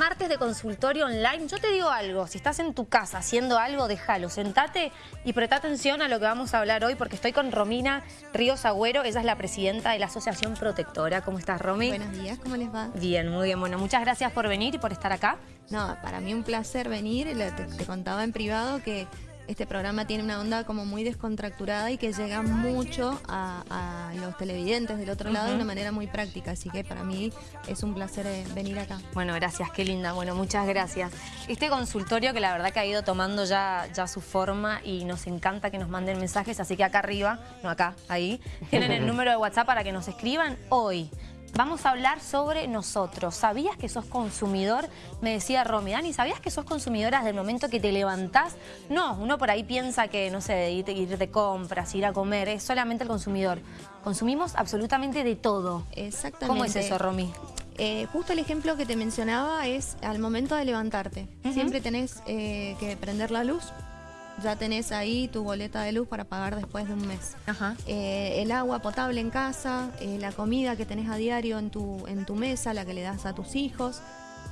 martes de consultorio online. Yo te digo algo, si estás en tu casa haciendo algo, déjalo, sentate y presta atención a lo que vamos a hablar hoy porque estoy con Romina Ríos Agüero, ella es la presidenta de la Asociación Protectora. ¿Cómo estás, Romy? Buenos días, ¿cómo les va? Bien, muy bien. Bueno, muchas gracias por venir y por estar acá. No, para mí un placer venir. te contaba en privado que este programa tiene una onda como muy descontracturada y que llega mucho a, los televidentes del otro lado de una manera muy práctica. Así que para mí es un placer eh, venir acá. Bueno, gracias, qué linda. Bueno, muchas gracias. Este consultorio que la verdad que ha ido tomando ya, ya su forma y nos encanta que nos manden mensajes, así que acá arriba, no acá, ahí, tienen el número de WhatsApp para que nos escriban hoy. Vamos a hablar sobre nosotros. ¿Sabías que sos consumidor? Me decía Romy, Dani, ¿sabías que sos consumidora desde el momento que te levantás? No, uno por ahí piensa que, no sé, ir, ir de compras, ir a comer, es solamente el consumidor. Consumimos absolutamente de todo. Exactamente. ¿Cómo es eso, Romy? Eh, justo el ejemplo que te mencionaba es al momento de levantarte. Siempre tenés eh, que prender la luz, ya tenés ahí tu boleta de luz para pagar después de un mes. Eh, el agua potable en casa, eh, la comida que tenés a diario en tu, en tu mesa, la que le das a tus hijos.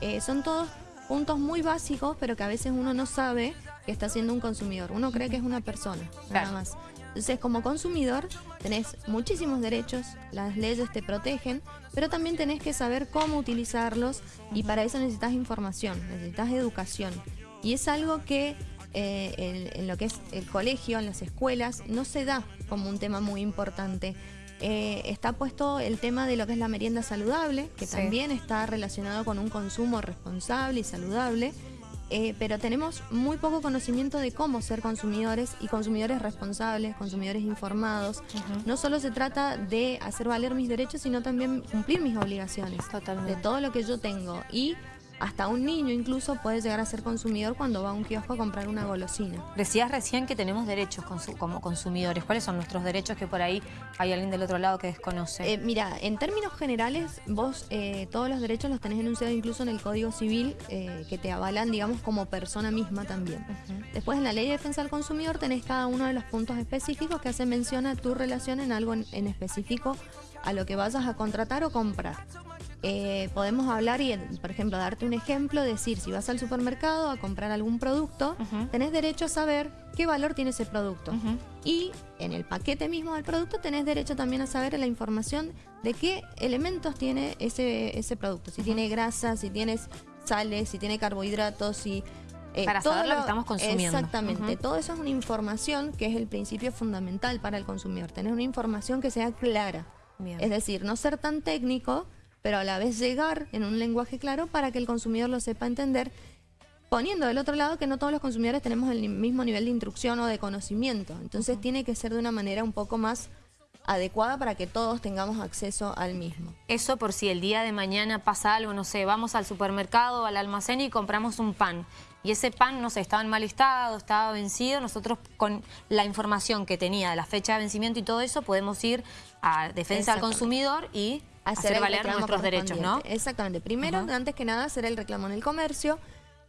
Eh, son todos puntos muy básicos, pero que a veces uno no sabe que está siendo un consumidor. Uno cree que es una persona, nada más. Entonces, como consumidor, tenés muchísimos derechos, las leyes te protegen, pero también tenés que saber cómo utilizarlos y para eso necesitas información, necesitas educación. Y es algo que eh, en, lo que es el colegio, en las escuelas, no se da como un tema muy importante. Eh, está puesto el tema de lo que es la merienda saludable, que también está relacionado con un consumo responsable y saludable, eh, pero tenemos muy poco conocimiento de cómo ser consumidores y consumidores responsables, consumidores informados. No solo se trata de hacer valer mis derechos, sino también cumplir mis obligaciones de todo lo que yo tengo. Y hasta un niño incluso puede llegar a ser consumidor cuando va a un kiosco a comprar una golosina. Decías recién que tenemos derechos como consumidores. ¿Cuáles son nuestros derechos que por ahí hay alguien del otro lado que desconoce? Eh, mira, en términos generales, vos eh, todos los derechos los tenés enunciados incluso en el Código Civil eh, que te avalan, digamos, como persona misma también. Después en la Ley de Defensa del Consumidor tenés cada uno de los puntos específicos que hacen mención a tu relación en algo en específico a lo que vayas a contratar o comprar. Eh, podemos hablar y, por ejemplo, darte un ejemplo, decir, si vas al supermercado a comprar algún producto, tenés derecho a saber qué valor tiene ese producto. Y en el paquete mismo del producto tenés derecho también a saber la información de qué elementos tiene ese, ese producto. Si tiene grasa, si tienes sales, si tiene carbohidratos, si... Eh, para saber lo, que estamos consumiendo. Exactamente. Todo eso es una información que es el principio fundamental para el consumidor. Tener una información que sea clara. Es decir, no ser tan técnico pero a la vez llegar en un lenguaje claro para que el consumidor lo sepa entender, poniendo del otro lado que no todos los consumidores tenemos el mismo nivel de instrucción o de conocimiento. Entonces tiene que ser de una manera un poco más adecuada para que todos tengamos acceso al mismo. Eso por si el día de mañana pasa algo, no sé, vamos al supermercado, al almacén y compramos un pan. Y ese pan, no sé, estaba en mal estado, estaba vencido. Nosotros con la información que tenía de la fecha de vencimiento y todo eso, podemos ir a defensa al consumidor y hacer, valer nuestros derechos, ¿no? Exactamente. Primero, antes que nada, hacer el reclamo en el comercio,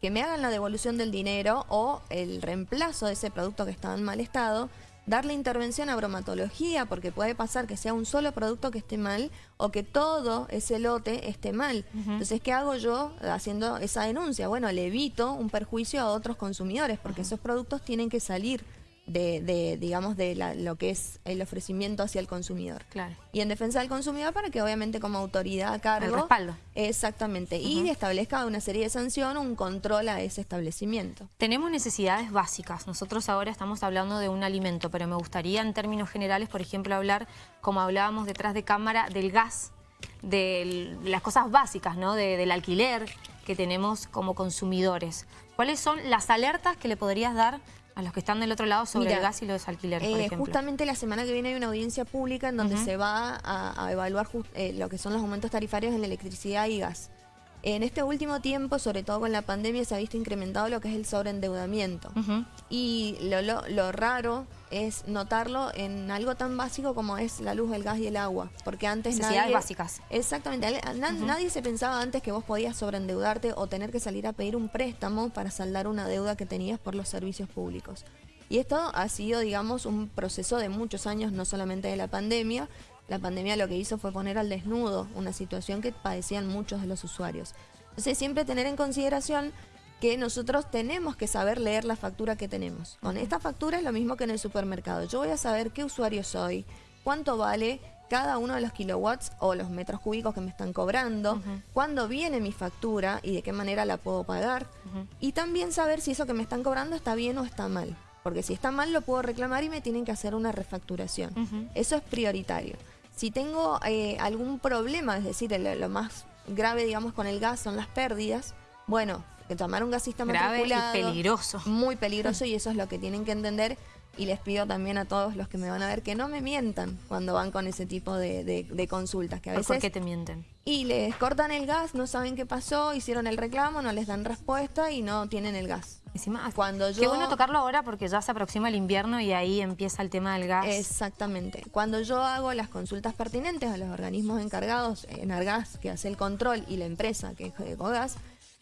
que me hagan la devolución del dinero o el reemplazo de ese producto que estaba en mal estado, darle intervención a bromatología, porque puede pasar que sea un solo producto que esté mal o que todo ese lote esté mal. Entonces, ¿qué hago yo haciendo esa denuncia? Bueno, le evito un perjuicio a otros consumidores, porque esos productos tienen que salir de, digamos, de lo que es el ofrecimiento hacia el consumidor. Claro. Y en defensa del consumidor para que obviamente como autoridad a cargo... El respaldo. Exactamente. Y establezca una serie de sanciones, un control a ese establecimiento. Tenemos necesidades básicas. Nosotros ahora estamos hablando de un alimento, pero me gustaría en términos generales, por ejemplo, hablar, como hablábamos detrás de cámara, del gas, de las cosas básicas, ¿no? del alquiler que tenemos como consumidores. ¿Cuáles son las alertas que le podrías dar a los que están del otro lado sobre el gas y los alquileres, por eh, ejemplo. Justamente la semana que viene hay una audiencia pública en donde se va a, evaluar eh, lo que son los aumentos tarifarios en la electricidad y gas. En este último tiempo, sobre todo con la pandemia, se ha visto incrementado lo que es el sobreendeudamiento. Y lo, lo, raro es notarlo en algo tan básico como es la luz, el gas y el agua. Porque antes Necesidades básicas. Exactamente. Nadie se pensaba antes que vos podías sobreendeudarte o tener que salir a pedir un préstamo para saldar una deuda que tenías por los servicios públicos. Y esto ha sido, digamos, un proceso de muchos años, no solamente de la pandemia, la pandemia lo que hizo fue poner al desnudo una situación que padecían muchos de los usuarios. Entonces siempre tener en consideración que nosotros tenemos que saber leer la factura que tenemos. Con esta factura es lo mismo que en el supermercado. Yo voy a saber qué usuario soy, cuánto vale cada uno de los kilowatts o los metros cúbicos que me están cobrando, cuándo viene mi factura y de qué manera la puedo pagar. Y también saber si eso que me están cobrando está bien o está mal. Porque si está mal lo puedo reclamar y me tienen que hacer una refacturación. Eso es prioritario. Si tengo eh, algún problema, es decir, lo, más grave, digamos, con el gas son las pérdidas, bueno, que tomar un gasista grave y peligroso. Muy peligroso y eso es lo que tienen que entender y les pido también a todos los que me van a ver que no me mientan cuando van con ese tipo de, consultas. Que a veces, ¿Por qué te mienten? Y les cortan el gas, no saben qué pasó, hicieron el reclamo, no les dan respuesta y no tienen el gas. Encima, cuando yo... Qué bueno tocarlo ahora porque ya se aproxima el invierno y ahí empieza el tema del gas. Exactamente. Cuando yo hago las consultas pertinentes a los organismos encargados en Argas, que hace el control, y la empresa que es Ecogas,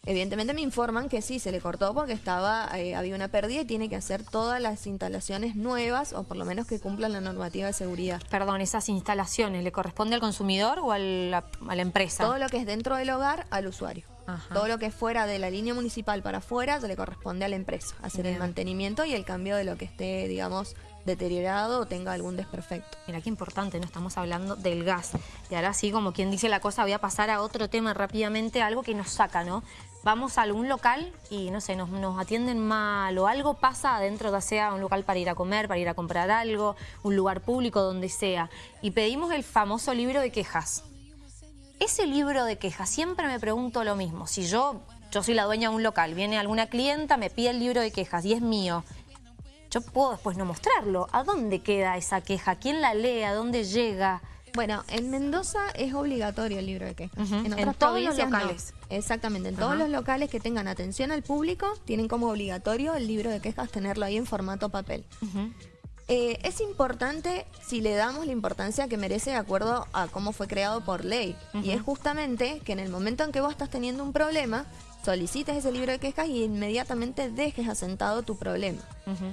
Evidentemente me informan que sí, se le cortó porque estaba eh, había una pérdida y tiene que hacer todas las instalaciones nuevas o por lo menos que cumplan la normativa de seguridad. Perdón, esas instalaciones, ¿le corresponde al consumidor o a la, empresa? Todo lo que es dentro del hogar al usuario. Todo lo que fuera de la línea municipal para afuera, se le corresponde a la empresa hacer el mantenimiento y el cambio de lo que esté, digamos, deteriorado o tenga algún desperfecto. Mira qué importante, no estamos hablando del gas. Y ahora sí, como quien dice la cosa, voy a pasar a otro tema rápidamente, algo que nos saca, ¿no? Vamos a algún local y, no sé, nos, nos atienden mal o algo pasa adentro, ya sea un local para ir a comer, para ir a comprar algo, un lugar público, donde sea, y pedimos el famoso libro de quejas. Ese libro de quejas, siempre me pregunto lo mismo. Si yo, yo soy la dueña de un local, viene alguna clienta, me pide el libro de quejas y es mío, yo puedo después no mostrarlo. ¿A dónde queda esa queja? ¿Quién la lee? ¿A dónde llega? Bueno, en Mendoza es obligatorio el libro de quejas. En, todos los locales. Exactamente, en todos los locales que tengan atención al público tienen como obligatorio el libro de quejas tenerlo ahí en formato papel. Eh, es importante si le damos la importancia que merece de acuerdo a cómo fue creado por ley. Y es justamente que en el momento en que vos estás teniendo un problema, solicites ese libro de quejas y inmediatamente dejes asentado tu problema.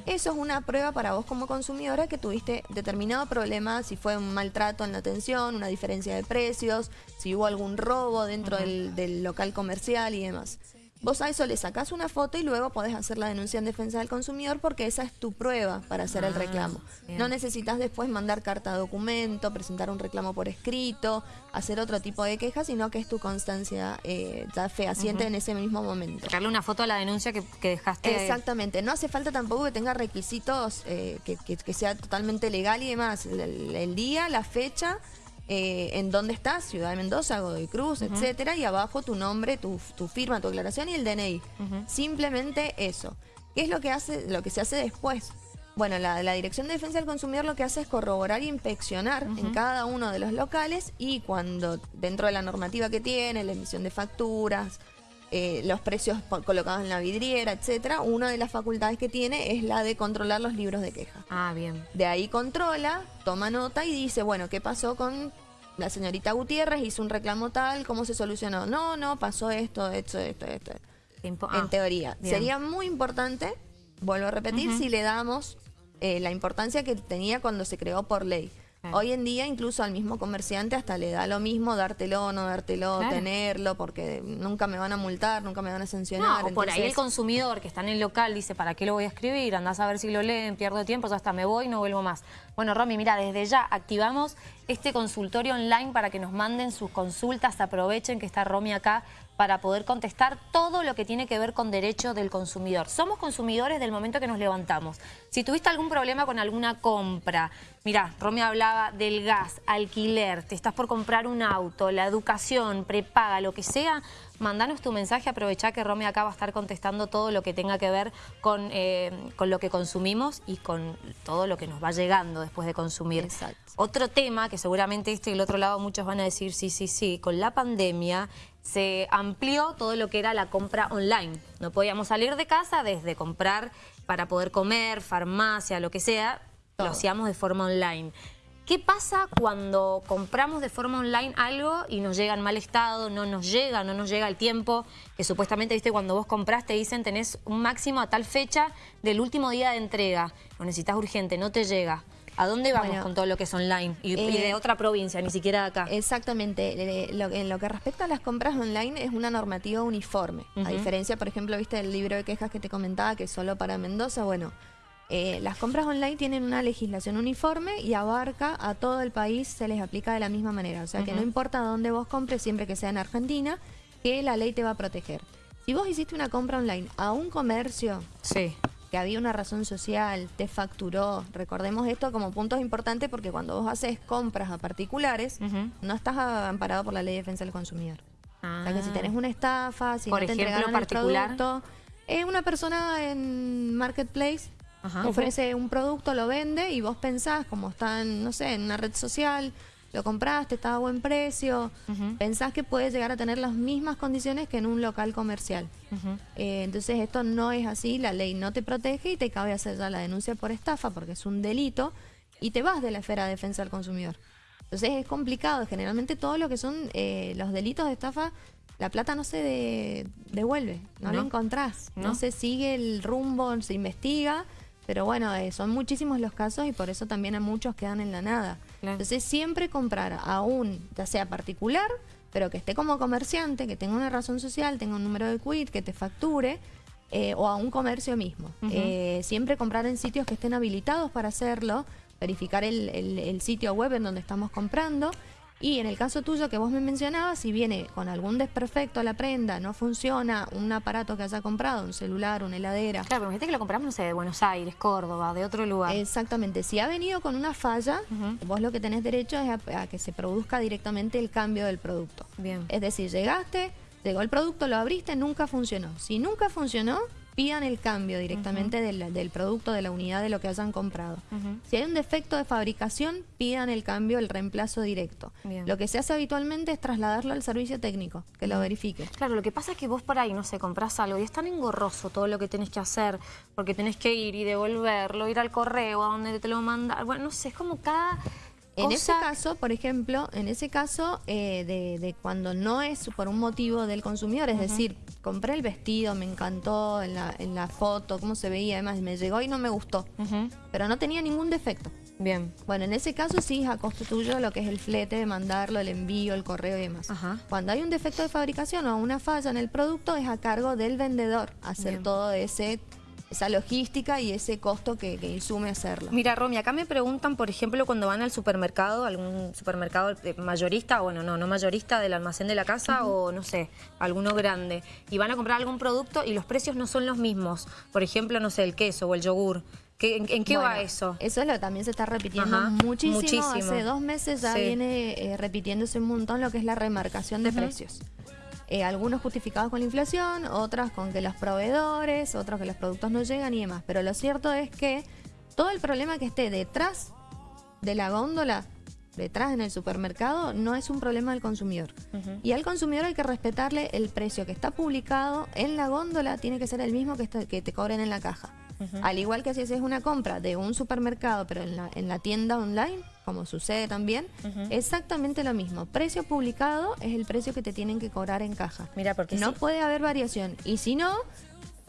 Eso es una prueba para vos como consumidora que tuviste determinado problema, si fue un maltrato en la atención, una diferencia de precios, si hubo algún robo dentro del local comercial y demás. Vos a eso le sacás una foto y luego podés hacer la denuncia en defensa del consumidor porque esa es tu prueba para hacer el ah, reclamo. No necesitas después mandar carta de documento, presentar un reclamo por escrito, hacer otro tipo de queja, sino que es tu constancia eh, ya fehaciente en ese mismo momento. Darle una foto a la denuncia que, dejaste. Exactamente. No hace falta tampoco que tenga requisitos eh, que, sea totalmente legal y demás. el día, la fecha eh, en dónde estás, Ciudad de Mendoza, Godoy Cruz, etcétera, y abajo tu nombre, tu, firma, tu declaración y el DNI. Simplemente eso. ¿Qué es lo que hace, lo que se hace después? Bueno, la, Dirección de Defensa del Consumidor lo que hace es corroborar e inspeccionar en cada uno de los locales y cuando dentro de la normativa que tiene, la emisión de facturas, eh, los precios colocados en la vidriera, etcétera, una de las facultades que tiene es la de controlar los libros de queja. Ah, bien. De ahí controla, toma nota y dice, bueno, ¿qué pasó con la señorita Gutiérrez? Hizo un reclamo tal, ¿cómo se solucionó? No, no, pasó esto, esto, esto, esto. en ah, teoría. Sería muy importante, vuelvo a repetir, si le damos eh, la importancia que tenía cuando se creó por ley. Hoy en día incluso al mismo comerciante hasta le da lo mismo dártelo o no dártelo, tenerlo, porque nunca me van a multar, nunca me van a sancionar. No, por ahí el consumidor que está en el local dice, ¿para qué lo voy a escribir? Andás a ver si lo leen, pierdo tiempo, ya hasta me voy y no vuelvo más. Bueno, Romy, mira, desde ya activamos este consultorio online para que nos manden sus consultas, aprovechen que está Romy acá para poder contestar todo lo que tiene que ver con derechos del consumidor. Somos consumidores del momento que nos levantamos. Si tuviste algún problema con alguna compra, mira, Romy hablaba del gas, alquiler, te estás por comprar un auto, la educación, prepaga, lo que sea, mandanos tu mensaje, aprovechá que Romy acá va a estar contestando todo lo que tenga que ver con, eh, con lo que consumimos y con todo lo que nos va llegando después de consumir. Otro tema que seguramente este y el otro lado muchos van a decir, sí, sí, sí, con la pandemia se amplió todo lo que era la compra online. No podíamos salir de casa desde comprar para poder comer, farmacia, lo que sea, lo hacíamos de forma online. ¿Qué pasa cuando compramos de forma online algo y nos llega en mal estado, no nos llega, no nos llega el tiempo? Que supuestamente, viste, cuando vos compras te dicen tenés un máximo a tal fecha del último día de entrega. Lo necesitas urgente, no te llega. ¿A dónde vamos con todo lo que es online? Y, de eh, otra provincia, ni siquiera de acá. Exactamente. en lo que respecta a las compras online es una normativa uniforme. A diferencia, por ejemplo, viste el libro de quejas que te comentaba que es solo para Mendoza, bueno... Eh, las compras online tienen una legislación uniforme y abarca a todo el país, se les aplica de la misma manera. O sea que no importa dónde vos compres, siempre que sea en Argentina, que la ley te va a proteger. Si vos hiciste una compra online a un comercio sí. que había una razón social, te facturó, recordemos esto como puntos importantes porque cuando vos haces compras a particulares, no estás amparado por la ley de defensa del consumidor. O sea que si ah. tenés una estafa, si por no te ejemplo, particular. el producto, es una persona en Marketplace ofrece un producto, lo vende y vos pensás, como está en, no sé, en una red social, lo compraste, está a buen precio, pensás que puede llegar a tener las mismas condiciones que en un local comercial. Eh, entonces esto no es así, la ley no te protege y te cabe hacer ya la denuncia por estafa porque es un delito y te vas de la esfera de defensa del consumidor. Entonces es complicado, generalmente todo lo que son eh, los delitos de estafa la plata no se devuelve, no, la encontrás, ¿No? se sigue el rumbo, se investiga pero bueno, eh, son muchísimos los casos y por eso también a muchos quedan en la nada. Entonces siempre comprar a un, ya sea particular, pero que esté como comerciante, que tenga una razón social, tenga un número de quit, que te facture, eh, o a un comercio mismo. Eh, siempre comprar en sitios que estén habilitados para hacerlo, verificar el sitio web en donde estamos comprando y en el caso tuyo que vos me mencionabas, si viene con algún desperfecto a la prenda, no funciona un aparato que haya comprado, un celular, una heladera. Claro, pero fíjate que lo compramos, no sé, de Buenos Aires, Córdoba, de otro lugar. Exactamente. Si ha venido con una falla, vos lo que tenés derecho es a, que se produzca directamente el cambio del producto. Bien. Es decir, llegaste, llegó el producto, lo abriste, nunca funcionó. Si nunca funcionó, pidan el cambio directamente del, producto, de la unidad de lo que hayan comprado. Si hay un defecto de fabricación, pidan el cambio, el reemplazo directo. Lo que se hace habitualmente es trasladarlo al servicio técnico, que lo verifique. Claro, lo que pasa es que vos por ahí, no sé, compras algo y es tan engorroso todo lo que tenés que hacer, porque tenés que ir y devolverlo, ir al correo, a donde te lo mandan. Bueno, no sé, es como cada... En ese caso, por ejemplo, en ese caso eh, de, cuando no es por un motivo del consumidor, es decir, compré el vestido, me encantó en la, en la foto, cómo se veía, además me llegó y no me gustó, pero no tenía ningún defecto. Bien. Bueno, en ese caso sí es a costo tuyo lo que es el flete, de mandarlo, el envío, el correo y demás. Cuando hay un defecto de fabricación o una falla en el producto, es a cargo del vendedor hacer todo ese esa logística y ese costo que, que, insume hacerlo. Mira, Romy, acá me preguntan, por ejemplo, cuando van al supermercado, algún supermercado mayorista, bueno, no, no mayorista del almacén de la casa o, no sé, alguno grande, y van a comprar algún producto y los precios no son los mismos. Por ejemplo, no sé, el queso o el yogur. ¿En, qué va eso? Eso lo, también se está repitiendo muchísimo. Hace dos meses ya viene eh, repitiéndose un montón lo que es la remarcación de precios. Eh, algunos justificados con la inflación, otras con que los proveedores, otros que los productos no llegan y demás. Pero lo cierto es que todo el problema que esté detrás de la góndola, detrás en el supermercado, no es un problema del consumidor. Y al consumidor hay que respetarle el precio que está publicado en la góndola, tiene que ser el mismo que, que te cobren en la caja. Al igual que si haces una compra de un supermercado, pero en la, en la tienda online, como sucede también, exactamente lo mismo. Precio publicado es el precio que te tienen que cobrar en caja. Mira, porque no puede haber variación. Y si no,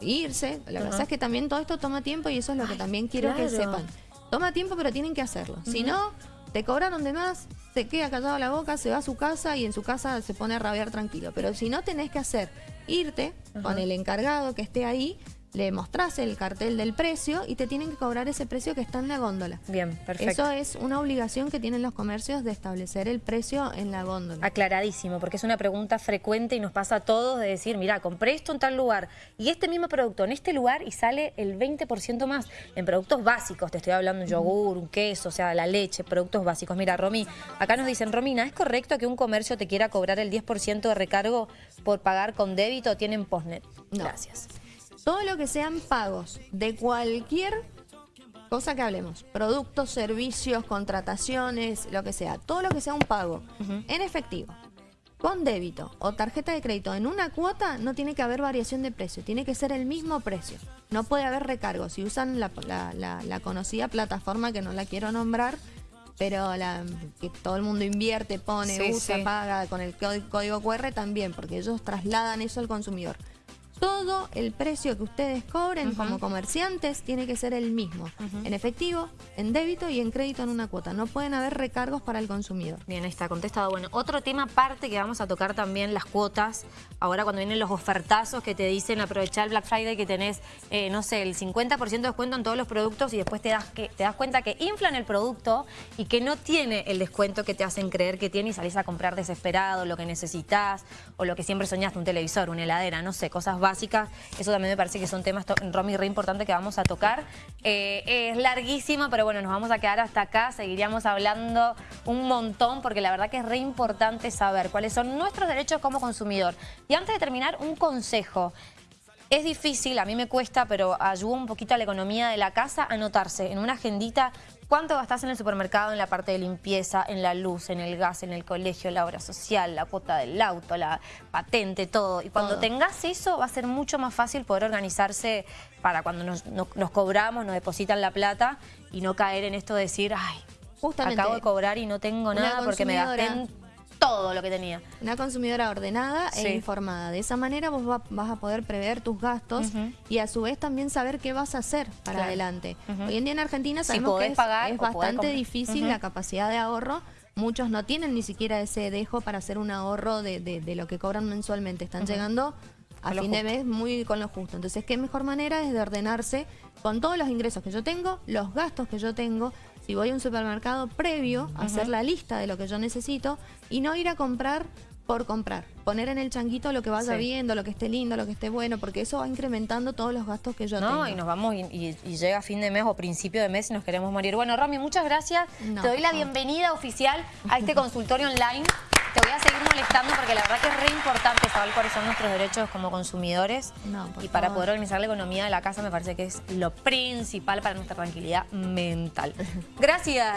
irse. La verdad es que también todo esto toma tiempo y eso es lo que también quiero que sepan. Toma tiempo, pero tienen que hacerlo. Si no, te cobraron de más, se queda callado la boca, se va a su casa y en su casa se pone a rabiar tranquilo. Pero si no tenés que hacer, irte con el encargado que esté ahí, le mostrás el cartel del precio y te tienen que cobrar ese precio que está en la góndola. Bien, perfecto. Eso es una obligación que tienen los comercios de establecer el precio en la góndola. Aclaradísimo, porque es una pregunta frecuente y nos pasa a todos de decir, mira, compré esto en tal lugar y este mismo producto en este lugar y sale el 20% más. En productos básicos, te estoy hablando un yogur, un queso, o sea, la leche, productos básicos. Mira, Romy, acá nos dicen, Romina, ¿es correcto que un comercio te quiera cobrar el 10% de recargo por pagar con débito o tienen postnet? Gracias todo lo que sean pagos de cualquier cosa que hablemos, productos, servicios, contrataciones, lo que sea, todo lo que sea un pago en efectivo, con débito o tarjeta de crédito en una cuota, no tiene que haber variación de precio, tiene que ser el mismo precio. No puede haber recargo. Si usan la, conocida plataforma, que no la quiero nombrar, pero la, que todo el mundo invierte, pone, usa, paga con el código QR también, porque ellos trasladan eso al consumidor todo el precio que ustedes cobren como comerciantes tiene que ser el mismo, en efectivo, en débito y en crédito en una cuota. No pueden haber recargos para el consumidor. Bien, ahí está, contestado. Bueno, otro tema aparte que vamos a tocar también, las cuotas. Ahora cuando vienen los ofertazos que te dicen aprovechar el Black Friday que tenés, eh, no sé, el 50% de descuento en todos los productos y después te das, que, te das cuenta que inflan el producto y que no tiene el descuento que te hacen creer que tiene y salís a comprar desesperado lo que necesitas o lo que siempre soñaste, un televisor, una heladera, no sé, cosas básicas. Eso también me parece que son temas, Romy, re importante que vamos a tocar. Eh, es larguísimo, pero bueno, nos vamos a quedar hasta acá. Seguiríamos hablando un montón porque la verdad que es re importante saber cuáles son nuestros derechos como consumidor. Y antes de terminar, un consejo. Es difícil, a mí me cuesta, pero ayuda un poquito a la economía de la casa anotarse en una agendita cuánto gastás en el supermercado, en la parte de limpieza, en la luz, en el gas, en el colegio, la obra social, la cuota del auto, la patente, todo. Y cuando tengas eso va a ser mucho más fácil poder organizarse para cuando nos, cobramos, nos depositan la plata y no caer en esto de decir, ay, Justamente, acabo de cobrar y no tengo nada porque me gasté en todo lo que tenía. Una consumidora ordenada e informada. De esa manera vos vas a poder prever tus gastos y a su vez también saber qué vas a hacer para adelante. Hoy en día en Argentina sabemos que es, bastante difícil la capacidad de ahorro. Muchos no tienen ni siquiera ese dejo para hacer un ahorro de, lo que cobran mensualmente. Están llegando a fin de mes muy con lo justo. Entonces, ¿qué mejor manera es de ordenarse con todos los ingresos que yo tengo, los gastos que yo tengo si voy a un supermercado previo, hacer la lista de lo que yo necesito y no ir a comprar por comprar. Poner en el changuito lo que vaya viendo, lo que esté lindo, lo que esté bueno, porque eso va incrementando todos los gastos que yo tengo. No, y nos vamos y, llega fin de mes o principio de mes y nos queremos morir. Bueno, Romy, muchas gracias. Te doy la bienvenida oficial a este consultorio online. Te voy a seguir molestando porque la verdad que es re importante saber cuáles son nuestros derechos como consumidores. y para poder organizar la economía de la casa me parece que es lo principal para nuestra tranquilidad mental. Gracias.